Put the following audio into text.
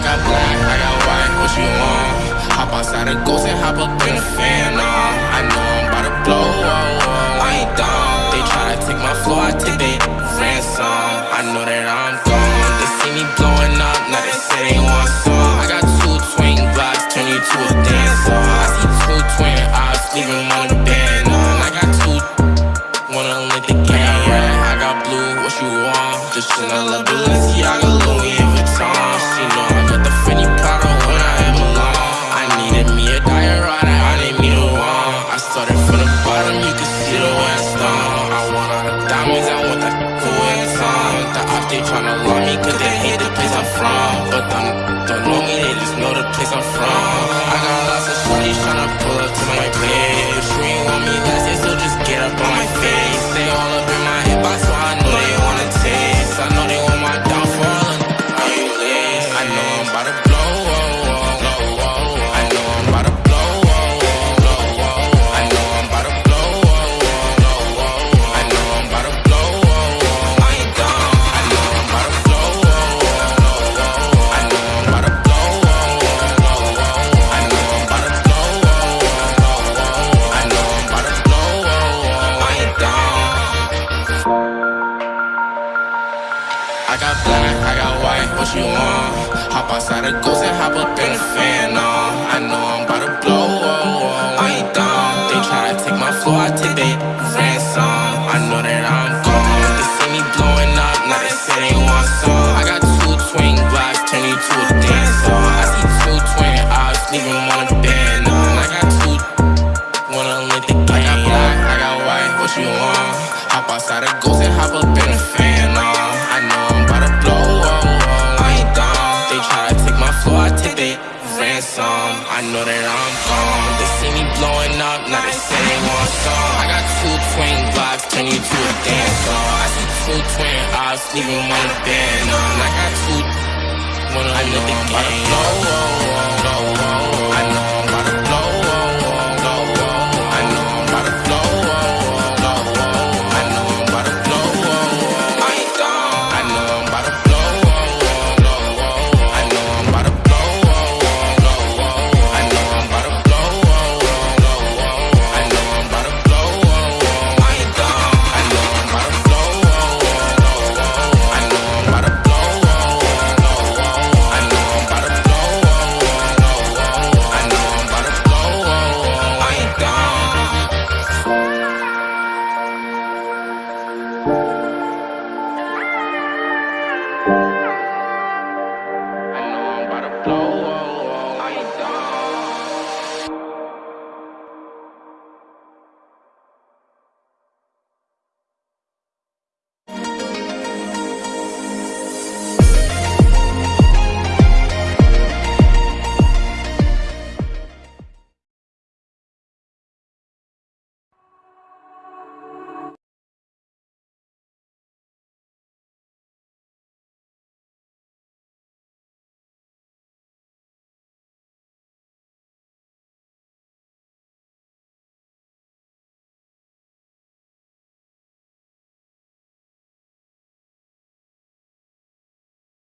I got black, I got white, what you want? Hop outside the ghost and hop up in the Phantom. I know I'm about to blow don't know me, they just know the place I'm from. I got lots of shorties tryna pull up what you want? Hop outside the ghost and hop up in the Phantom. I know I'm about to blow, oh, oh, oh I ain't dumb. They try to take my floor, I take their ransom. I know that I'm gone. They see me blowing up, now they say they want some. I got two twin Glocks, turn you to a dancer. I see two twin eyes, leaving one a know that I'm gone. They see me blowing up, now they say they want some. I got two twin Glocks, turn you to a dancer. I see two twin eyes, leaving one a band on. I got two, wanna let the game. Oh, oh, oh, oh,